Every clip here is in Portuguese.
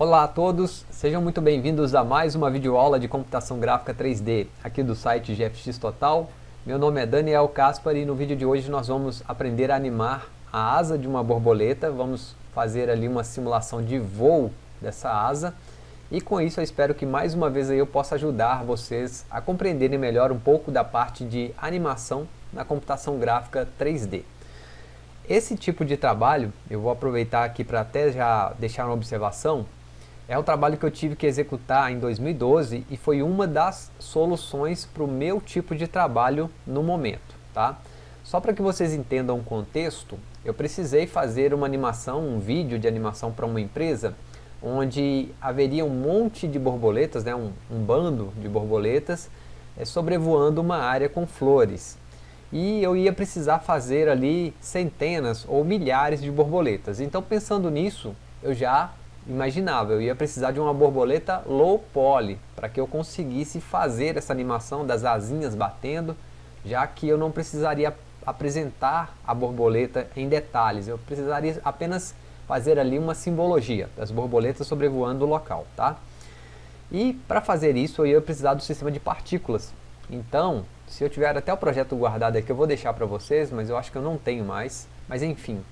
Olá a todos, sejam muito bem-vindos a mais uma videoaula de computação gráfica 3D aqui do site GFX Total. Meu nome é Daniel Caspar e no vídeo de hoje nós vamos aprender a animar a asa de uma borboleta, vamos fazer ali uma simulação de voo dessa asa e com isso eu espero que mais uma vez eu possa ajudar vocês a compreenderem melhor um pouco da parte de animação na computação gráfica 3D. Esse tipo de trabalho, eu vou aproveitar aqui para até já deixar uma observação, é um trabalho que eu tive que executar em 2012 e foi uma das soluções para o meu tipo de trabalho no momento. Tá? Só para que vocês entendam o contexto, eu precisei fazer uma animação, um vídeo de animação para uma empresa onde haveria um monte de borboletas, né, um, um bando de borboletas é, sobrevoando uma área com flores. E eu ia precisar fazer ali centenas ou milhares de borboletas. Então pensando nisso, eu já imaginava, eu ia precisar de uma borboleta low poly, para que eu conseguisse fazer essa animação das asinhas batendo, já que eu não precisaria apresentar a borboleta em detalhes, eu precisaria apenas fazer ali uma simbologia das borboletas sobrevoando o local, tá? E para fazer isso eu ia precisar do sistema de partículas, então se eu tiver até o projeto guardado aqui eu vou deixar para vocês, mas eu acho que eu não tenho mais, mas enfim,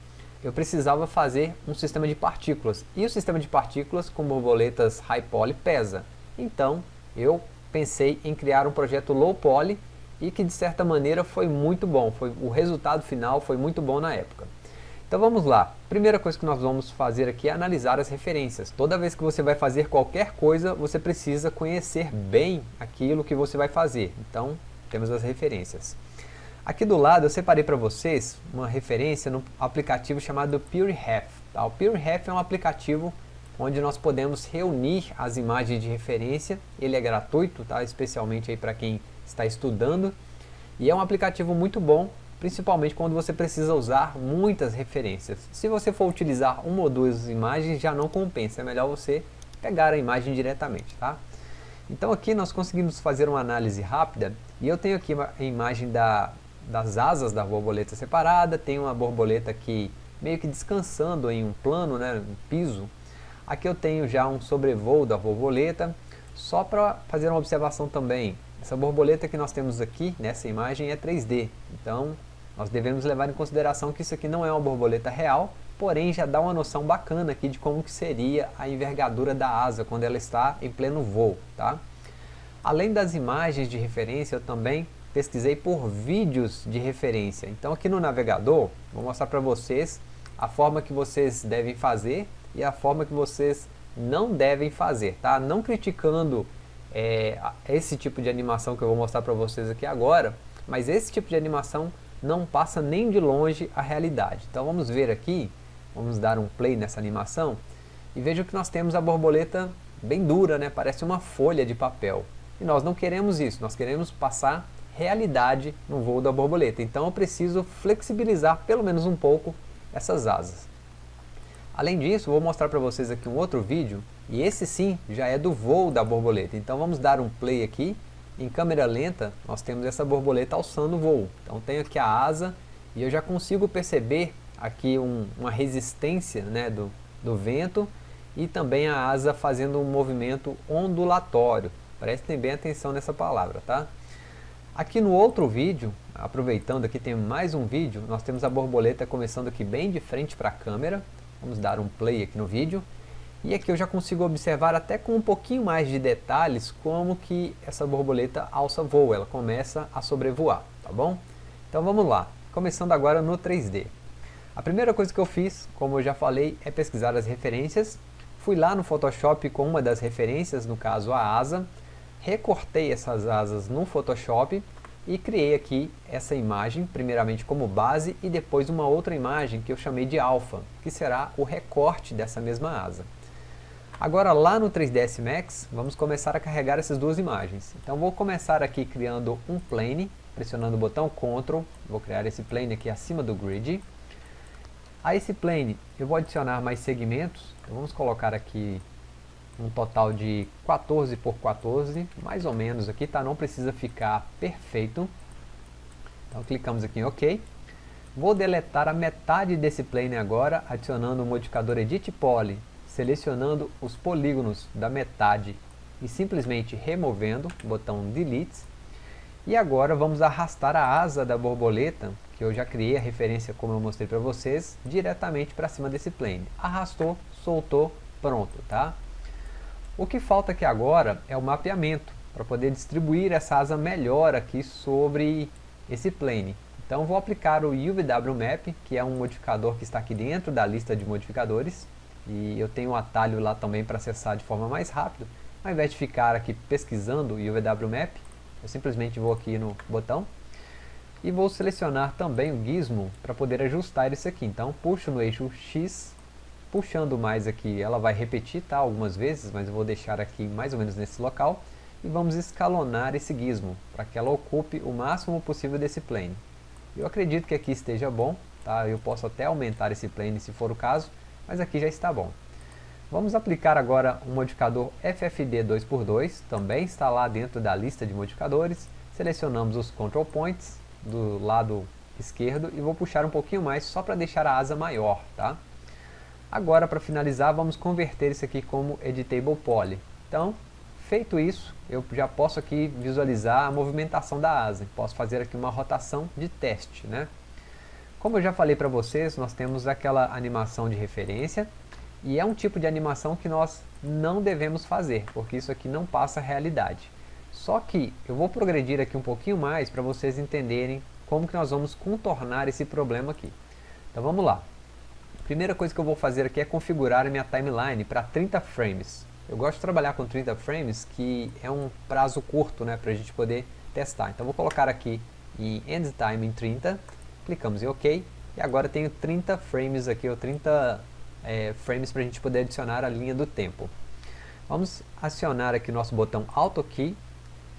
eu precisava fazer um sistema de partículas. E o sistema de partículas com borboletas high poly pesa. Então, eu pensei em criar um projeto low poly e que de certa maneira foi muito bom. Foi, o resultado final foi muito bom na época. Então vamos lá. Primeira coisa que nós vamos fazer aqui é analisar as referências. Toda vez que você vai fazer qualquer coisa, você precisa conhecer bem aquilo que você vai fazer. Então, temos as referências. Aqui do lado eu separei para vocês uma referência no aplicativo chamado PureRef. Tá? O PureRef é um aplicativo onde nós podemos reunir as imagens de referência. Ele é gratuito, tá? especialmente para quem está estudando. E é um aplicativo muito bom, principalmente quando você precisa usar muitas referências. Se você for utilizar uma ou duas imagens, já não compensa. É melhor você pegar a imagem diretamente. Tá? Então aqui nós conseguimos fazer uma análise rápida. E eu tenho aqui a imagem da das asas da borboleta separada, tem uma borboleta aqui meio que descansando em um plano, né, um piso. Aqui eu tenho já um sobrevoo da borboleta, só para fazer uma observação também. Essa borboleta que nós temos aqui nessa imagem é 3D, então nós devemos levar em consideração que isso aqui não é uma borboleta real, porém já dá uma noção bacana aqui de como que seria a envergadura da asa quando ela está em pleno voo. Tá? Além das imagens de referência, eu também pesquisei por vídeos de referência. Então aqui no navegador, vou mostrar para vocês a forma que vocês devem fazer e a forma que vocês não devem fazer, tá? Não criticando é, esse tipo de animação que eu vou mostrar para vocês aqui agora, mas esse tipo de animação não passa nem de longe a realidade. Então vamos ver aqui, vamos dar um play nessa animação e veja que nós temos a borboleta bem dura, né? Parece uma folha de papel. E nós não queremos isso, nós queremos passar realidade no voo da borboleta. Então eu preciso flexibilizar pelo menos um pouco essas asas. Além disso, vou mostrar para vocês aqui um outro vídeo, e esse sim já é do voo da borboleta. Então vamos dar um play aqui, em câmera lenta nós temos essa borboleta alçando o voo. Então tenho aqui a asa, e eu já consigo perceber aqui um, uma resistência né, do, do vento, e também a asa fazendo um movimento ondulatório. Prestem bem atenção nessa palavra, tá? Aqui no outro vídeo, aproveitando aqui tem mais um vídeo, nós temos a borboleta começando aqui bem de frente para a câmera. Vamos dar um play aqui no vídeo. E aqui eu já consigo observar até com um pouquinho mais de detalhes como que essa borboleta alça voo, ela começa a sobrevoar, tá bom? Então vamos lá, começando agora no 3D. A primeira coisa que eu fiz, como eu já falei, é pesquisar as referências. Fui lá no Photoshop com uma das referências, no caso a asa, recortei essas asas no Photoshop e criei aqui essa imagem, primeiramente como base e depois uma outra imagem que eu chamei de alfa, que será o recorte dessa mesma asa. Agora lá no 3ds Max, vamos começar a carregar essas duas imagens. Então vou começar aqui criando um plane, pressionando o botão Ctrl, vou criar esse plane aqui acima do grid. A esse plane eu vou adicionar mais segmentos, então vamos colocar aqui um total de 14 por 14, mais ou menos aqui, tá? Não precisa ficar perfeito. Então clicamos aqui em OK. Vou deletar a metade desse plane agora, adicionando o modificador Edit Poly selecionando os polígonos da metade e simplesmente removendo, botão Delete. E agora vamos arrastar a asa da borboleta, que eu já criei a referência como eu mostrei para vocês, diretamente para cima desse plane. Arrastou, soltou, pronto, tá? O que falta aqui agora é o mapeamento, para poder distribuir essa asa melhor aqui sobre esse plane. Então vou aplicar o UVW Map, que é um modificador que está aqui dentro da lista de modificadores. E eu tenho um atalho lá também para acessar de forma mais rápida. Ao invés de ficar aqui pesquisando o UVW Map, eu simplesmente vou aqui no botão e vou selecionar também o gizmo para poder ajustar isso aqui. Então puxo no eixo X, puxando mais aqui, ela vai repetir tá, algumas vezes, mas eu vou deixar aqui mais ou menos nesse local. E vamos escalonar esse gizmo, para que ela ocupe o máximo possível desse plane. Eu acredito que aqui esteja bom, tá? eu posso até aumentar esse plane se for o caso, mas aqui já está bom. Vamos aplicar agora um modificador FFD 2x2, também está lá dentro da lista de modificadores. Selecionamos os control points do lado esquerdo e vou puxar um pouquinho mais só para deixar a asa maior. Tá? Agora para finalizar vamos converter isso aqui como Editable Poly. Então, feito isso, eu já posso aqui visualizar a movimentação da asa. Posso fazer aqui uma rotação de teste. Né? Como eu já falei para vocês, nós temos aquela animação de referência e é um tipo de animação que nós não devemos fazer, porque isso aqui não passa a realidade. Só que eu vou progredir aqui um pouquinho mais para vocês entenderem como que nós vamos contornar esse problema aqui. Então vamos lá. Primeira coisa que eu vou fazer aqui é configurar a minha timeline para 30 frames. Eu gosto de trabalhar com 30 frames, que é um prazo curto né, para a gente poder testar. Então vou colocar aqui em End Time em 30, clicamos em OK, e agora tenho 30 frames aqui, ou 30 é, frames para a gente poder adicionar a linha do tempo. Vamos acionar aqui nosso botão Auto Key,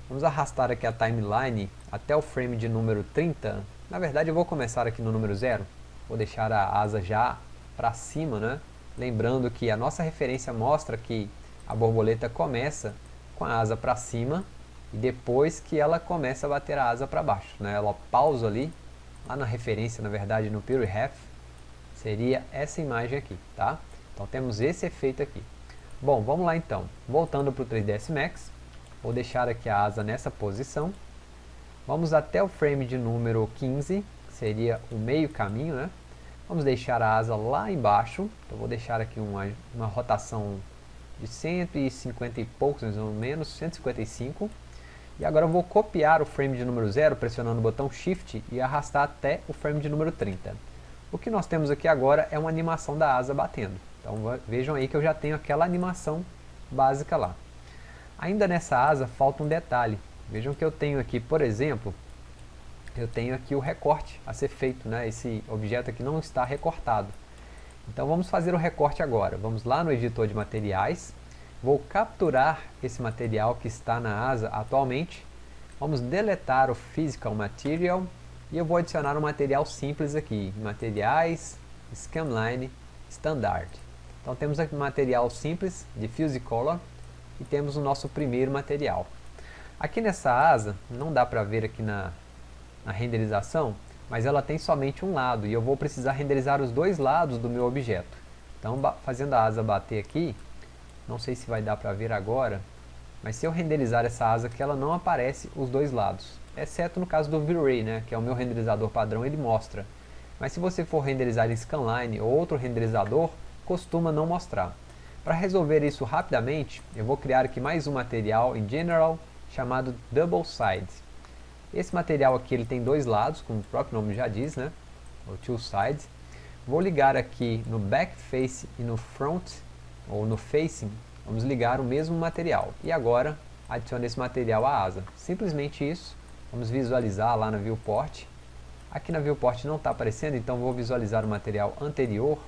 vamos arrastar aqui a timeline até o frame de número 30, na verdade eu vou começar aqui no número 0, vou deixar a asa já para cima, né? lembrando que a nossa referência mostra que a borboleta começa com a asa para cima e depois que ela começa a bater a asa para baixo. Né? Ela pausa ali, lá na referência, na verdade, no Pure Half, seria essa imagem aqui, tá? Então temos esse efeito aqui. Bom, vamos lá então. Voltando para o 3ds Max, vou deixar aqui a asa nessa posição. Vamos até o frame de número 15, que seria o meio caminho, né? Vamos deixar a asa lá embaixo, então vou deixar aqui uma, uma rotação de 150 e poucos, mais ou menos, 155. E agora eu vou copiar o frame de número 0 pressionando o botão Shift e arrastar até o frame de número 30. O que nós temos aqui agora é uma animação da asa batendo. Então vejam aí que eu já tenho aquela animação básica lá. Ainda nessa asa falta um detalhe. Vejam que eu tenho aqui, por exemplo, eu tenho aqui o recorte a ser feito. Né? Esse objeto aqui não está recortado. Então vamos fazer o recorte agora. Vamos lá no editor de materiais. Vou capturar esse material que está na asa atualmente. Vamos deletar o Physical Material. E eu vou adicionar um material simples aqui. Materiais, Scanline, Standard. Então temos aqui um material simples de Fuse Color. E temos o nosso primeiro material. Aqui nessa asa, não dá para ver aqui na, na renderização, mas ela tem somente um lado e eu vou precisar renderizar os dois lados do meu objeto. Então fazendo a asa bater aqui, não sei se vai dar para ver agora, mas se eu renderizar essa asa que ela não aparece os dois lados, exceto no caso do V-Ray, né, que é o meu renderizador padrão, ele mostra. Mas se você for renderizar em Scanline ou outro renderizador, costuma não mostrar. Para resolver isso rapidamente, eu vou criar aqui mais um material em General chamado Double Side. Esse material aqui ele tem dois lados, como o próprio nome já diz, né? O two sides. Vou ligar aqui no back face e no front, ou no facing, vamos ligar o mesmo material. E agora adicione esse material à asa. Simplesmente isso. Vamos visualizar lá na viewport. Aqui na viewport não está aparecendo, então vou visualizar o material anterior.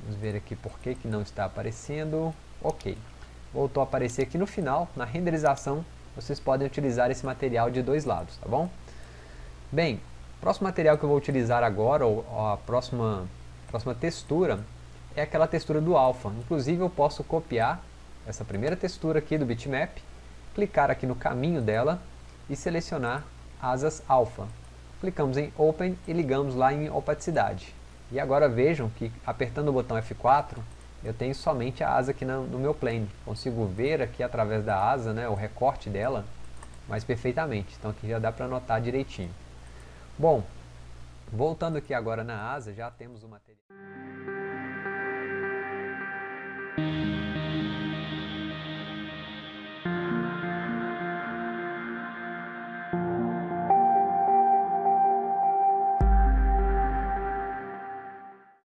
Vamos ver aqui por que, que não está aparecendo. Ok. Voltou a aparecer aqui no final, na renderização, vocês podem utilizar esse material de dois lados, tá bom? Bem, o próximo material que eu vou utilizar agora, ou a próxima, próxima textura, é aquela textura do alpha. Inclusive eu posso copiar essa primeira textura aqui do bitmap, clicar aqui no caminho dela e selecionar asas alpha. Clicamos em Open e ligamos lá em opacidade. E agora vejam que apertando o botão F4, eu tenho somente a asa aqui no, meu plane. Consigo ver aqui através da asa, né, o recorte dela, mais perfeitamente. Então aqui já dá para notar direitinho. Bom, voltando aqui agora na asa, já temos o material.